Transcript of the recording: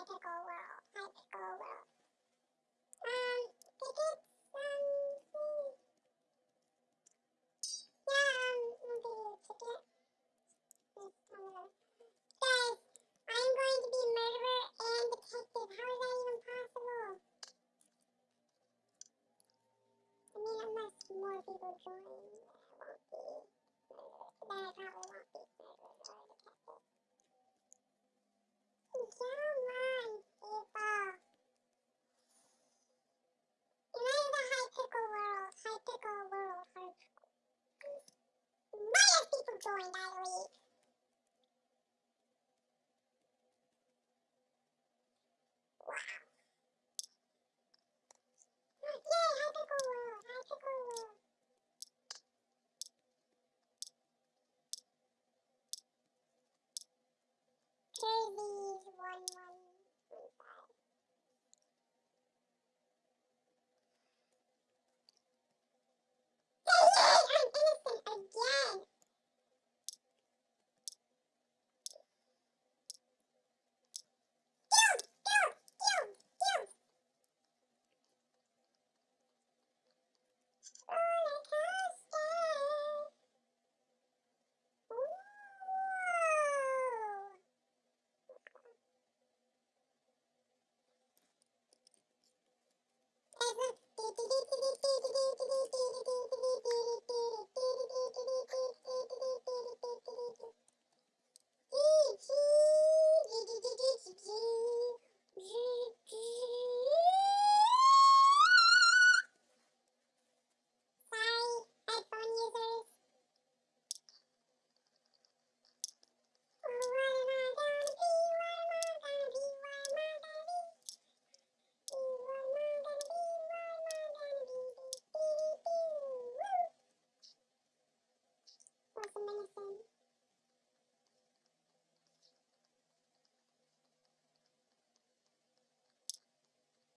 Hypical World. Hypical World. Um, tickets, um, hmm. Yeah, um, I'll give you a ticket. Guys, I'm going to be murderer and detective. How is that even possible? I mean, unless more people join,